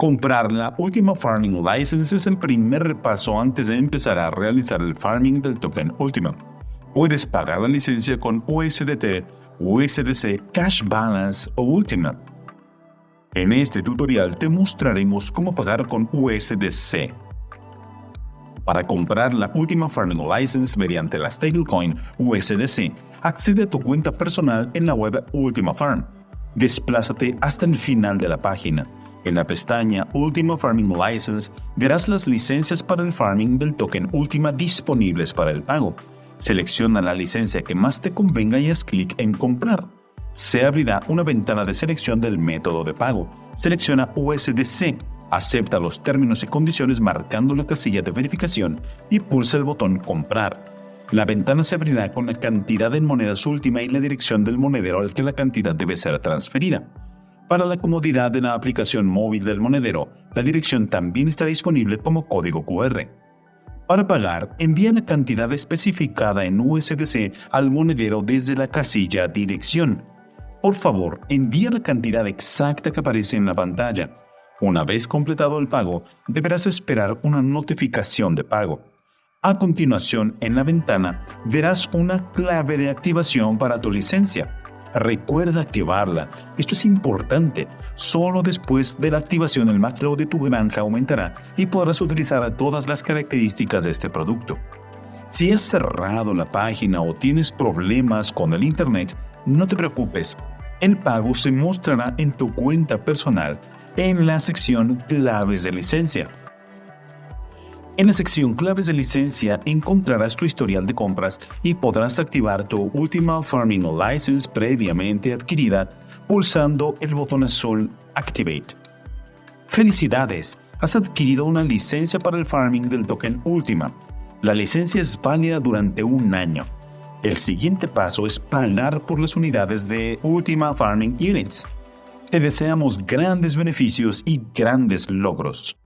Comprar la última Farming License es el primer paso antes de empezar a realizar el farming del token Ultima. Puedes pagar la licencia con USDT, USDC, Cash Balance o Ultima. En este tutorial te mostraremos cómo pagar con USDC. Para comprar la última Farming License mediante la stablecoin USDC, accede a tu cuenta personal en la web Ultima Farm. Desplázate hasta el final de la página en la pestaña Ultima Farming License verás las licencias para el farming del token Ultima disponibles para el pago. Selecciona la licencia que más te convenga y haz clic en Comprar. Se abrirá una ventana de selección del método de pago. Selecciona USDC, acepta los términos y condiciones marcando la casilla de verificación y pulsa el botón Comprar. La ventana se abrirá con la cantidad en monedas última y la dirección del monedero al que la cantidad debe ser transferida. Para la comodidad de la aplicación móvil del monedero, la dirección también está disponible como código QR. Para pagar, envía la cantidad especificada en USDC al monedero desde la casilla Dirección. Por favor, envía la cantidad exacta que aparece en la pantalla. Una vez completado el pago, deberás esperar una notificación de pago. A continuación, en la ventana, verás una clave de activación para tu licencia. Recuerda activarla. Esto es importante. Solo después de la activación el macro de tu granja aumentará y podrás utilizar todas las características de este producto. Si has cerrado la página o tienes problemas con el Internet, no te preocupes. El pago se mostrará en tu cuenta personal en la sección Claves de licencia. En la sección Claves de licencia encontrarás tu historial de compras y podrás activar tu última Farming License previamente adquirida pulsando el botón azul Activate. ¡Felicidades! Has adquirido una licencia para el farming del token Ultima. La licencia es válida durante un año. El siguiente paso es pagar por las unidades de Ultima Farming Units. Te deseamos grandes beneficios y grandes logros.